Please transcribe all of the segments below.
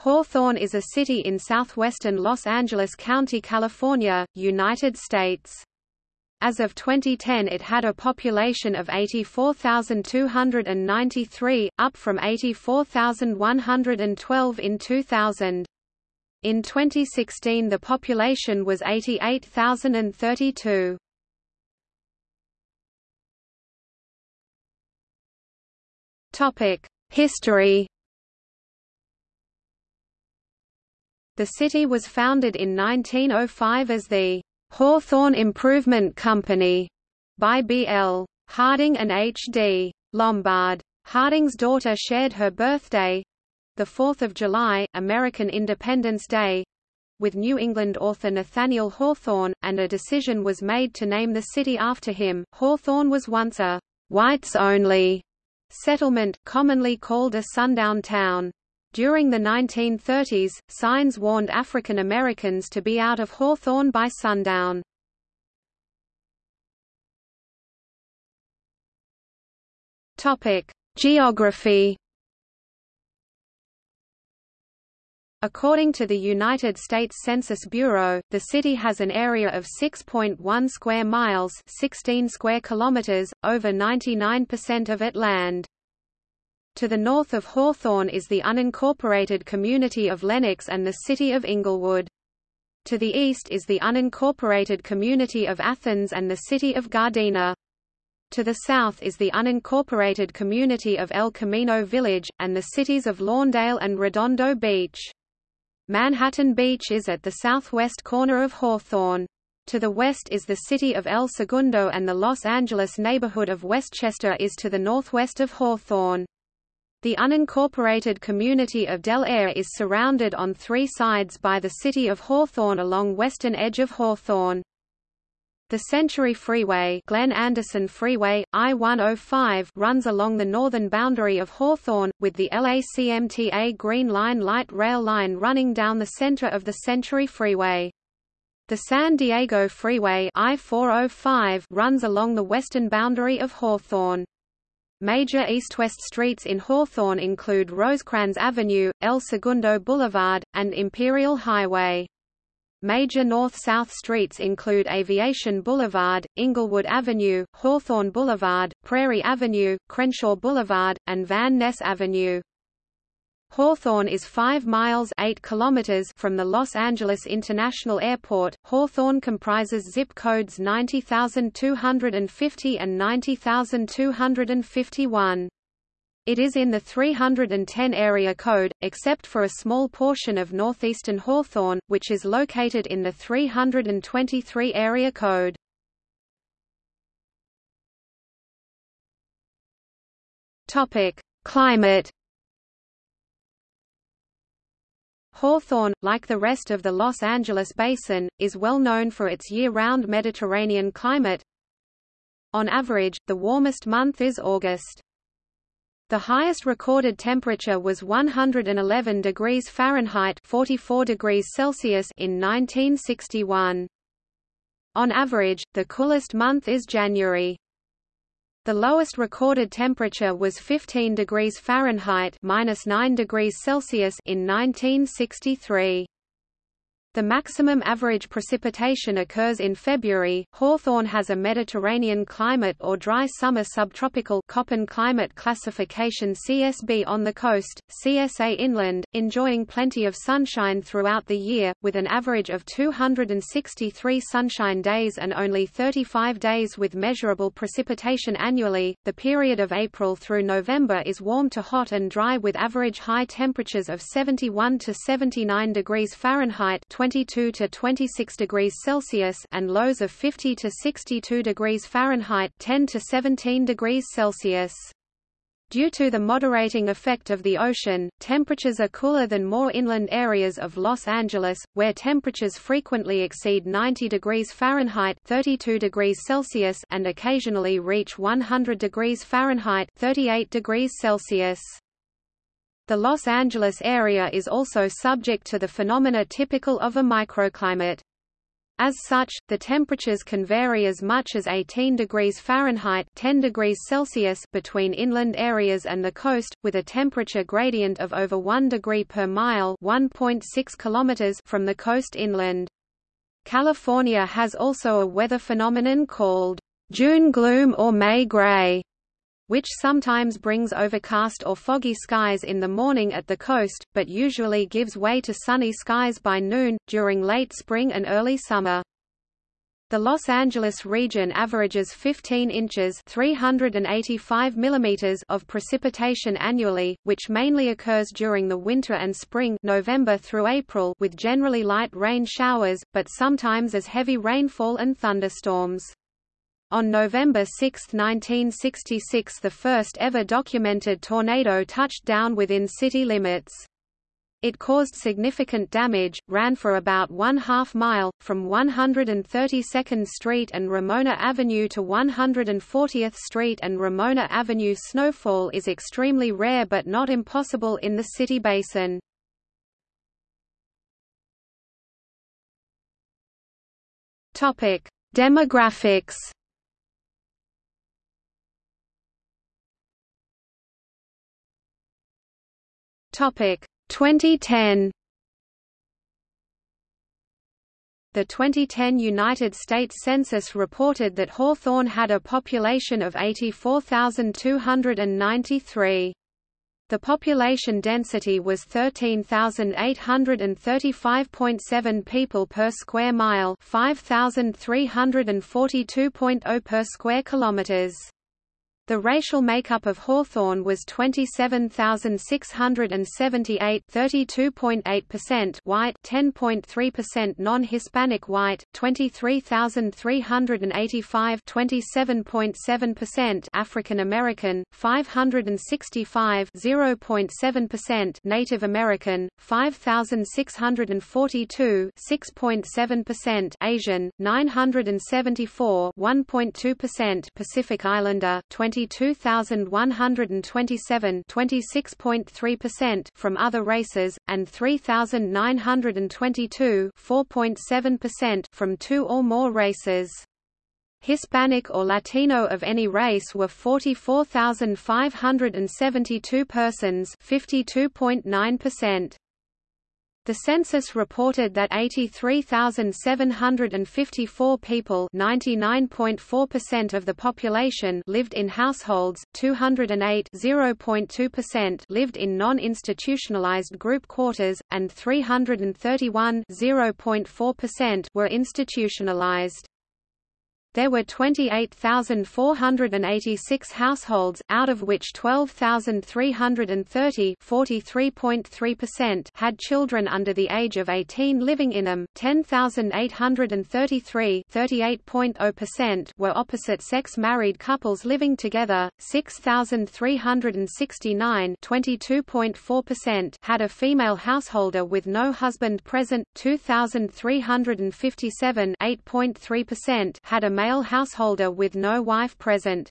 Hawthorne is a city in southwestern Los Angeles County, California, United States. As of 2010 it had a population of 84,293, up from 84,112 in 2000. In 2016 the population was 88,032. History The city was founded in 1905 as the Hawthorne Improvement Company by B.L. Harding and H.D. Lombard. Harding's daughter shared her birthday the 4th of July, American Independence Day with New England author Nathaniel Hawthorne, and a decision was made to name the city after him. Hawthorne was once a whites-only settlement, commonly called a sundown town. During the 1930s, signs warned African Americans to be out of Hawthorne by sundown. Geography. According to the United States Census Bureau, the city has an area of 6.1 square miles, 16 square kilometers, over 99% of it land. To the north of Hawthorne is the unincorporated community of Lenox and the city of Inglewood. To the east is the unincorporated community of Athens and the city of Gardena. To the south is the unincorporated community of El Camino Village, and the cities of Lawndale and Redondo Beach. Manhattan Beach is at the southwest corner of Hawthorne. To the west is the city of El Segundo and the Los Angeles neighborhood of Westchester is to the northwest of Hawthorne. The unincorporated community of Del Aire is surrounded on three sides by the city of Hawthorne along western edge of Hawthorne. The Century Freeway, Glenn Anderson Freeway, I-105 runs along the northern boundary of Hawthorne, with the LACMTA Green Line light rail line running down the center of the Century Freeway. The San Diego Freeway I-405 runs along the western boundary of Hawthorne. Major east-west streets in Hawthorne include Rosecrans Avenue, El Segundo Boulevard, and Imperial Highway. Major north-south streets include Aviation Boulevard, Inglewood Avenue, Hawthorne Boulevard, Prairie Avenue, Crenshaw Boulevard, and Van Ness Avenue. Hawthorne is 5 miles 8 kilometers from the Los Angeles International Airport. Hawthorne comprises zip codes 90250 and 90251. It is in the 310 area code, except for a small portion of northeastern Hawthorne, which is located in the 323 area code. Topic: Climate Hawthorne, like the rest of the Los Angeles basin, is well known for its year-round Mediterranean climate. On average, the warmest month is August. The highest recorded temperature was 111 degrees Fahrenheit 44 degrees Celsius in 1961. On average, the coolest month is January. The lowest recorded temperature was 15 degrees Fahrenheit minus 9 degrees Celsius in 1963. The maximum average precipitation occurs in February. Hawthorne has a Mediterranean climate or dry summer subtropical Köppen climate classification CSB on the coast, CSA inland, enjoying plenty of sunshine throughout the year, with an average of 263 sunshine days and only 35 days with measurable precipitation annually. The period of April through November is warm to hot and dry with average high temperatures of 71 to 79 degrees Fahrenheit 22 to 26 degrees Celsius and lows of 50 to 62 degrees Fahrenheit 10 to 17 degrees Celsius. Due to the moderating effect of the ocean, temperatures are cooler than more inland areas of Los Angeles, where temperatures frequently exceed 90 degrees Fahrenheit 32 degrees Celsius and occasionally reach 100 degrees Fahrenheit 38 degrees Celsius. The Los Angeles area is also subject to the phenomena typical of a microclimate. As such, the temperatures can vary as much as 18 degrees Fahrenheit 10 degrees Celsius between inland areas and the coast, with a temperature gradient of over 1 degree per mile 1.6 kilometers from the coast inland. California has also a weather phenomenon called June gloom or May gray, which sometimes brings overcast or foggy skies in the morning at the coast, but usually gives way to sunny skies by noon, during late spring and early summer. The Los Angeles region averages 15 inches 385 millimeters of precipitation annually, which mainly occurs during the winter and spring November through April with generally light rain showers, but sometimes as heavy rainfall and thunderstorms. On November 6, 1966 the first ever documented tornado touched down within city limits. It caused significant damage, ran for about one half mile, from 132nd Street and Ramona Avenue to 140th Street and Ramona Avenue. Snowfall is extremely rare but not impossible in the city basin. Demographics Topic 2010 The 2010 United States Census reported that Hawthorne had a population of 84,293. The population density was 13,835.7 people per square mile, 5,342.0 per square kilometers. The racial makeup of Hawthorne was 27,678 32.8% white 10.3% non-Hispanic white, 23,385 27.7% African American, 565 0.7% Native American, 5,642 6.7% Asian, 974 1.2% Pacific Islander, 20 22,127 26.3% from other races, and 3,922 4.7% from two or more races. Hispanic or Latino of any race were 44,572 persons 52.9%. The census reported that 83,754 people of the population lived in households, 208 .2 lived in non-institutionalized group quarters, and 331 were institutionalized. There were 28,486 households, out of which 12,330 had children under the age of 18 living in them, 10,833 were opposite-sex married couples living together, 6,369 had a female householder with no husband present, 2,357 had a male householder with no wife present.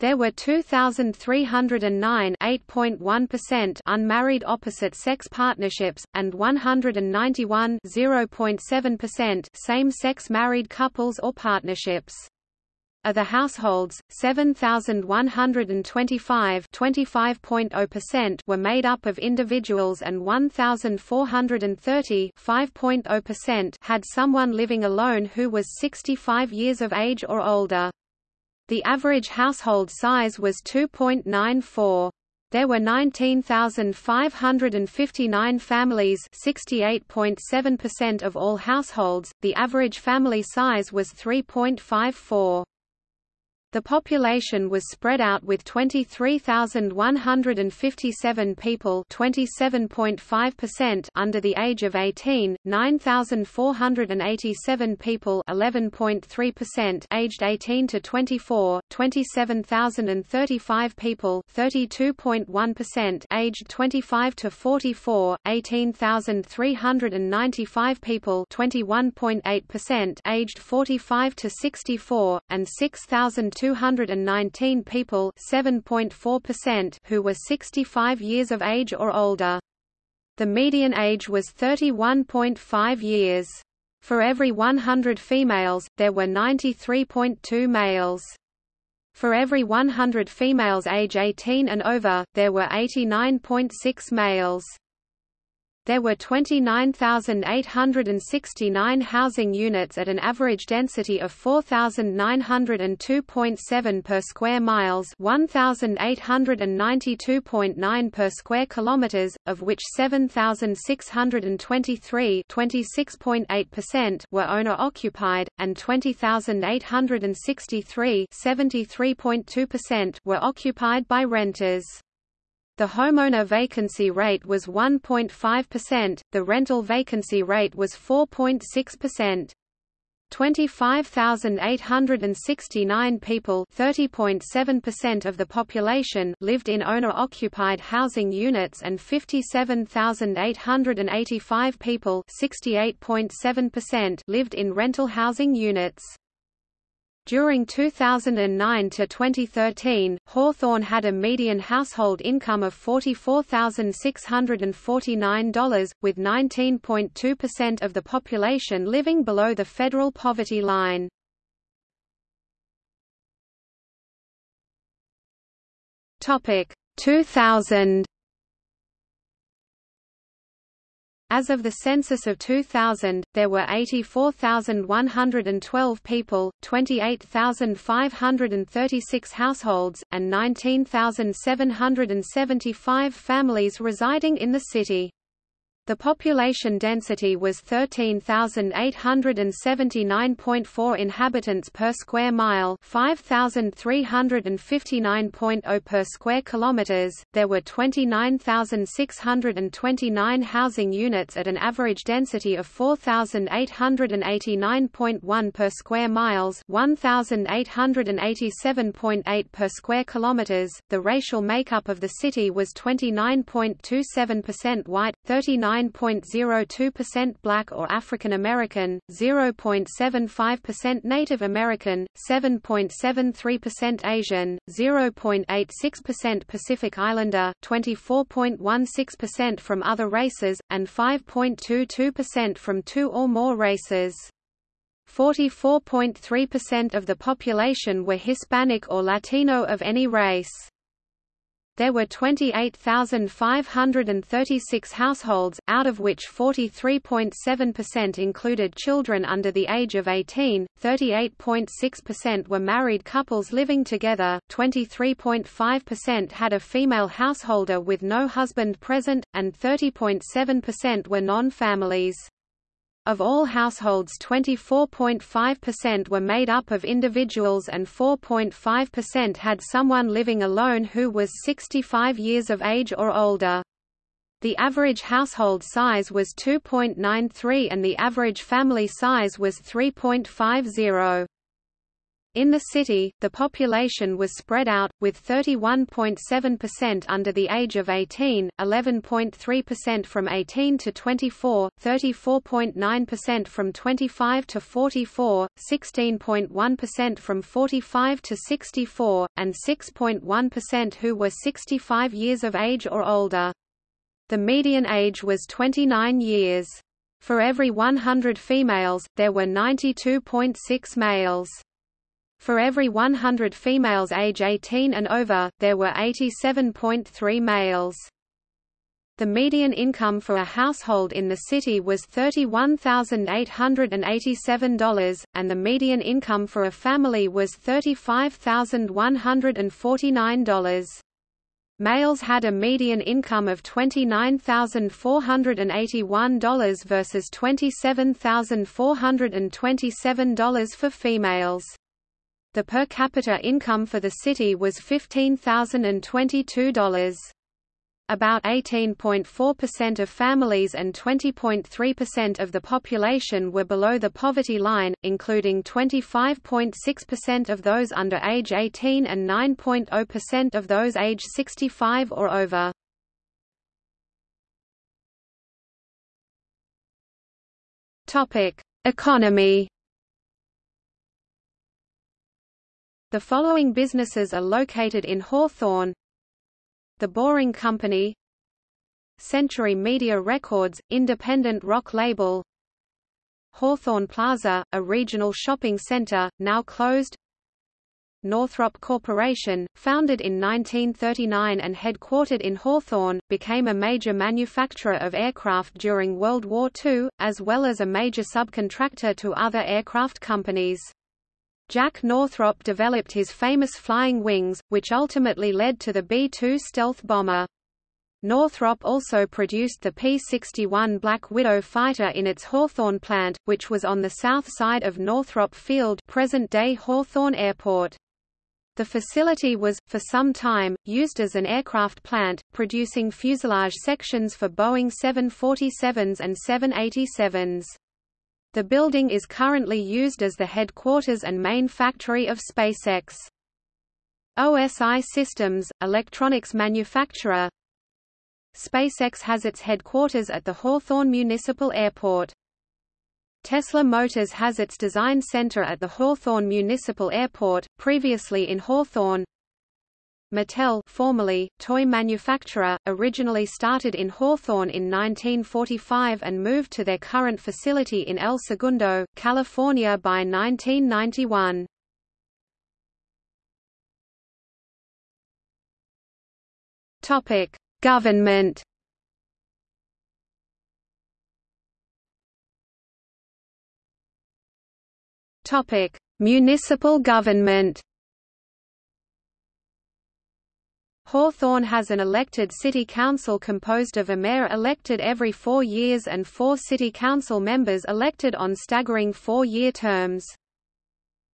There were 2,309 8.1% unmarried opposite-sex partnerships, and 191 0.7% same-sex married couples or partnerships. Of the households, 7,125 25.0% were made up of individuals and 1,430 5.0% had someone living alone who was 65 years of age or older. The average household size was 2.94. There were 19,559 families 68.7% of all households, the average family size was 3.54. The population was spread out with 23,157 people under the age of 18, 9,487 people (11.3%) aged 18 to 24, 27,035 people (32.1%) aged 25 to 44, 18,395 people aged 45 to 64, and 6,000 219 people who were 65 years of age or older. The median age was 31.5 years. For every 100 females, there were 93.2 males. For every 100 females age 18 and over, there were 89.6 males. There were 29,869 housing units at an average density of 4,902.7 per square miles 1,892.9 per square kilometers, of which 7,623 26.8% were owner-occupied, and 20,863 73.2% were occupied by renters. The homeowner vacancy rate was 1.5%, the rental vacancy rate was 4.6%. 25,869 people 30.7% of the population lived in owner-occupied housing units and 57,885 people 68.7% lived in rental housing units. During 2009 to 2013, Hawthorne had a median household income of $44,649, with 19.2% of the population living below the federal poverty line. Topic 2000 As of the census of 2000, there were 84,112 people, 28,536 households, and 19,775 families residing in the city. The population density was 13,879.4 inhabitants per square mile, 5,359.0 per square kilometers. There were 29,629 housing units at an average density of 4,889.1 per square miles, 1,887.8 per square kilometers. The racial makeup of the city was 29.27% white, 39 9.02% Black or African American, 0.75% Native American, 7.73% Asian, 0.86% Pacific Islander, 24.16% from other races, and 5.22% from two or more races. 44.3% of the population were Hispanic or Latino of any race. There were 28,536 households, out of which 43.7% included children under the age of 18, 38.6% were married couples living together, 23.5% had a female householder with no husband present, and 30.7% were non-families. Of all households 24.5% were made up of individuals and 4.5% had someone living alone who was 65 years of age or older. The average household size was 2.93 and the average family size was 3.50. In the city, the population was spread out, with 31.7% under the age of 18, 11.3% from 18 to 24, 34.9% from 25 to 44, 16.1% from 45 to 64, and 6.1% who were 65 years of age or older. The median age was 29 years. For every 100 females, there were 92.6 males. For every 100 females age 18 and over, there were 87.3 males. The median income for a household in the city was $31,887, and the median income for a family was $35,149. Males had a median income of $29,481 versus $27,427 for females. The per capita income for the city was $15,022. About 18.4% of families and 20.3% of the population were below the poverty line, including 25.6% of those under age 18 and 9.0% of those age 65 or over. Topic: Economy The following businesses are located in Hawthorne. The Boring Company. Century Media Records, independent rock label. Hawthorne Plaza, a regional shopping center, now closed. Northrop Corporation, founded in 1939 and headquartered in Hawthorne, became a major manufacturer of aircraft during World War II, as well as a major subcontractor to other aircraft companies. Jack Northrop developed his famous flying wings, which ultimately led to the B-2 stealth bomber. Northrop also produced the P-61 Black Widow fighter in its Hawthorne plant, which was on the south side of Northrop Field present-day Hawthorne Airport. The facility was, for some time, used as an aircraft plant, producing fuselage sections for Boeing 747s and 787s. The building is currently used as the headquarters and main factory of SpaceX. OSI Systems, electronics manufacturer SpaceX has its headquarters at the Hawthorne Municipal Airport. Tesla Motors has its design center at the Hawthorne Municipal Airport, previously in Hawthorne. Mattel formerly, toy manufacturer, originally started in Hawthorne in 1945 and moved to their current facility in El Segundo, California by 1991. Topic: Government Topic: Municipal government. Hawthorne has an elected city council composed of a mayor elected every four years and four city council members elected on staggering four-year terms.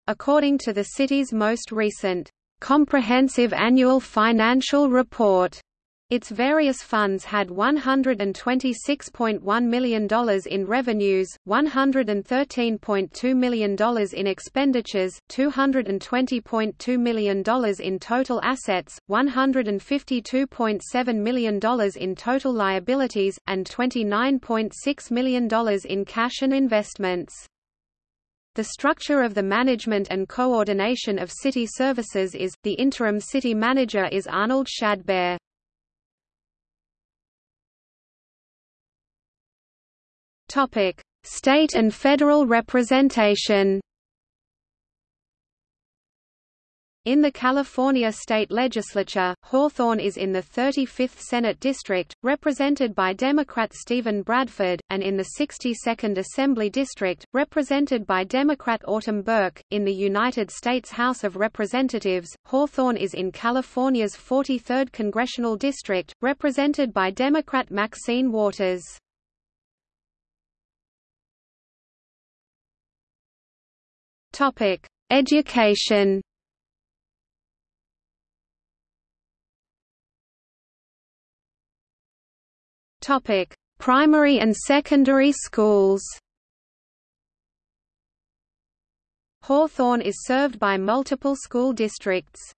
According to the city's most recent, "...comprehensive annual financial report," Its various funds had $126.1 million in revenues, $113.2 million in expenditures, $220.2 million in total assets, $152.7 million in total liabilities, and $29.6 million in cash and investments. The structure of the management and coordination of city services is, the interim city manager is Arnold Shadbehr. Topic: State and federal representation. In the California state legislature, Hawthorne is in the 35th Senate District, represented by Democrat Steven Bradford, and in the 62nd Assembly District, represented by Democrat Autumn Burke. In the United States House of Representatives, Hawthorne is in California's 43rd Congressional District, represented by Democrat Maxine Waters. Topic: Education. Topic: Primary and secondary schools. Hawthorne is served by multiple school districts.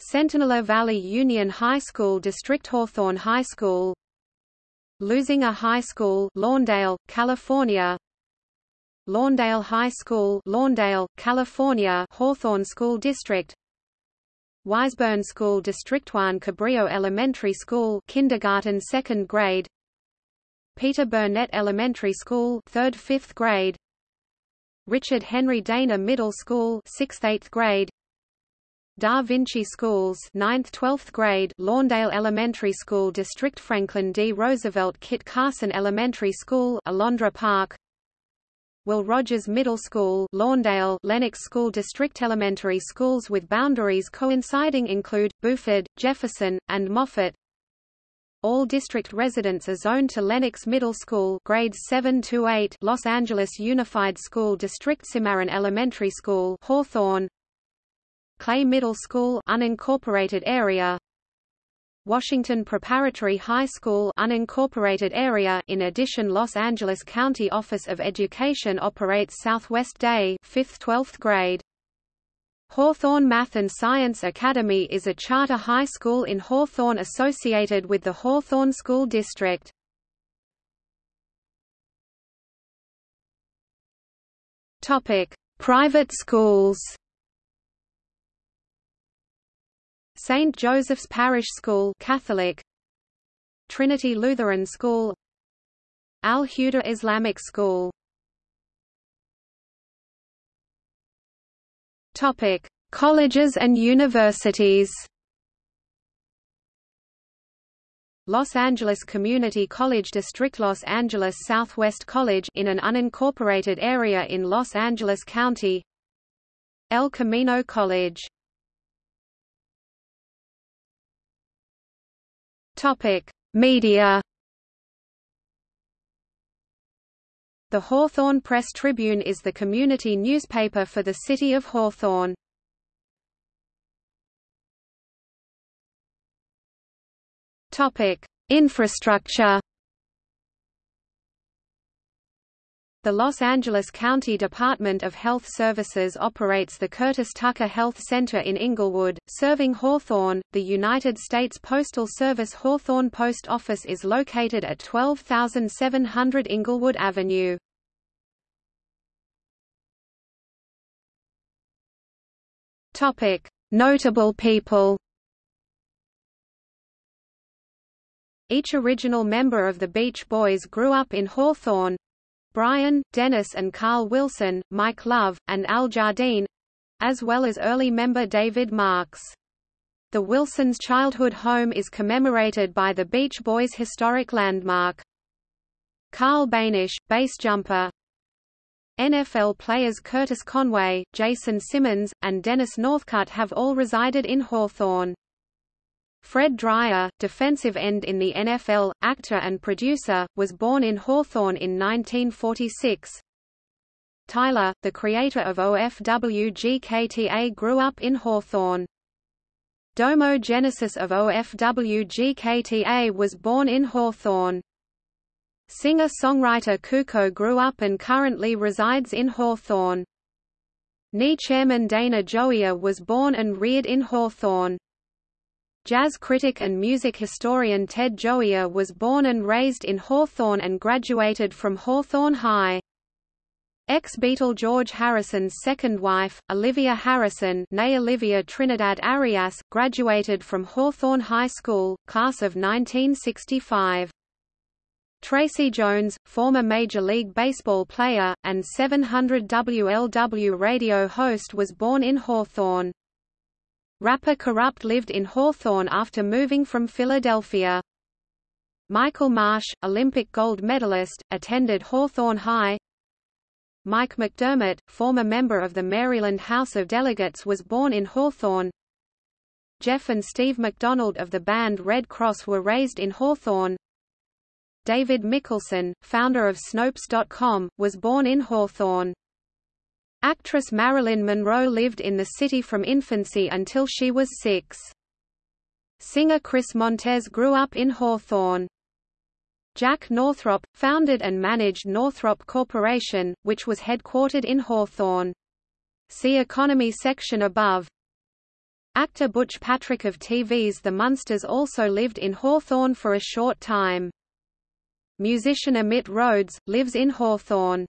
Centinela Valley Union High School District Hawthorne High School Leuzinger High School Lawndale, California Lawndale High School Lawndale, California Hawthorne School District. Wiseburn School District 1 Cabrillo Elementary School kindergarten 2nd grade. Peter Burnett Elementary School 3rd 5th grade. Richard Henry Dana Middle School 6th 8th grade. Da Vinci Schools 9th 12th grade Lawndale Elementary School District Franklin D. Roosevelt Kit Carson Elementary School Alondra Park Will Rogers Middle School Lawndale Lenox School District Elementary schools with boundaries coinciding include, Buford, Jefferson, and Moffett all district residents are zoned to Lenox Middle School grades 7 to 8 Los Angeles Unified School District Cimarron Elementary School Hawthorne. Clay Middle School unincorporated area Washington Preparatory High School unincorporated area in addition Los Angeles County Office of Education operates Southwest Day 5th 12th grade. Hawthorne Math and Science Academy is a charter high school in Hawthorne associated with the Hawthorne School District. Topic Private schools St. Joseph's Parish School Catholic. Trinity Lutheran School. Al Huda Islamic School. Topic Colleges and Universities. Los Angeles Community College District Los Angeles Southwest College in an unincorporated area in Los Angeles County. El Camino College. Topic: Media The Hawthorne Press Tribune is the community newspaper for the city of Hawthorne. Topic: Infrastructure. The Los Angeles County Department of Health Services operates the Curtis Tucker Health Center in Inglewood, serving Hawthorne. The United States Postal Service Hawthorne Post Office is located at 12700 Inglewood Avenue. Topic: Notable people. Each original member of the Beach Boys grew up in Hawthorne. Brian, Dennis and Carl Wilson, Mike Love, and Al Jardine, as well as early member David Marks. The Wilsons' childhood home is commemorated by the Beach Boys historic landmark. Carl Boenish, base jumper, NFL players Curtis Conway, Jason Simmons, and Dennis Northcutt have all resided in Hawthorne. Fred Dryer, defensive end in the NFL, actor and producer, was born in Hawthorne in 1946. Tyler, the creator of OFWGKTA grew up in Hawthorne. Domo Genesis of OFWGKTA was born in Hawthorne. Singer-songwriter Cuco grew up and currently resides in Hawthorne. NE chairman Dana Gioia was born and reared in Hawthorne. Jazz critic and music historian Ted Gioia was born and raised in Hawthorne and graduated from Hawthorne High. Ex-Beatle George Harrison's second wife, Olivia Harrison née Olivia Trinidad Arias, graduated from Hawthorne High School, class of 1965. Tracy Jones, former Major League Baseball player, and 700 WLW radio host was born in Hawthorne. Rapper Kurupt lived in Hawthorne after moving from Philadelphia. Michael Marsh, Olympic gold medalist, attended Hawthorne High. Mike McDermott, former member of the Maryland House of Delegates was born in Hawthorne. Jeff and Steve McDonald of the band Redd Kross were raised in Hawthorne. David Mikkelson, founder of Snopes.com, was born in Hawthorne. Actress Marilyn Monroe lived in the city from infancy until she was six. Singer Chris Montez grew up in Hawthorne. Jack Northrop, founded and managed Northrop Corporation, which was headquartered in Hawthorne. See Economy section above. Actor Butch Patrick of TV's The Munsters also lived in Hawthorne for a short time. Musician Emitt Rhodes, lives in Hawthorne.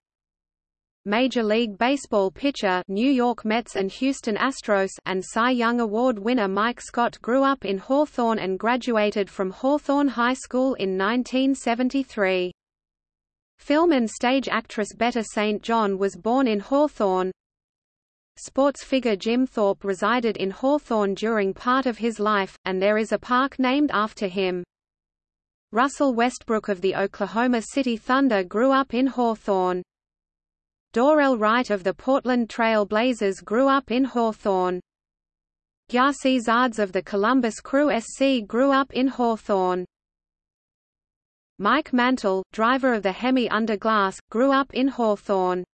Major League Baseball pitcher New York Mets and Houston Astros and Cy Young Award winner Mike Scott grew up in Hawthorne and graduated from Hawthorne High School in 1973. Film and stage actress Betta St. John was born in Hawthorne. Sports figure Jim Thorpe resided in Hawthorne during part of his life, and there is a park named after him. Russell Westbrook of the Oklahoma City Thunder grew up in Hawthorne. Dorell Wright of the Portland Trail Blazers grew up in Hawthorne. Gyasi Zardes of the Columbus Crew SC grew up in Hawthorne. Mike Mantia, driver of the Hemi Underglass, grew up in Hawthorne.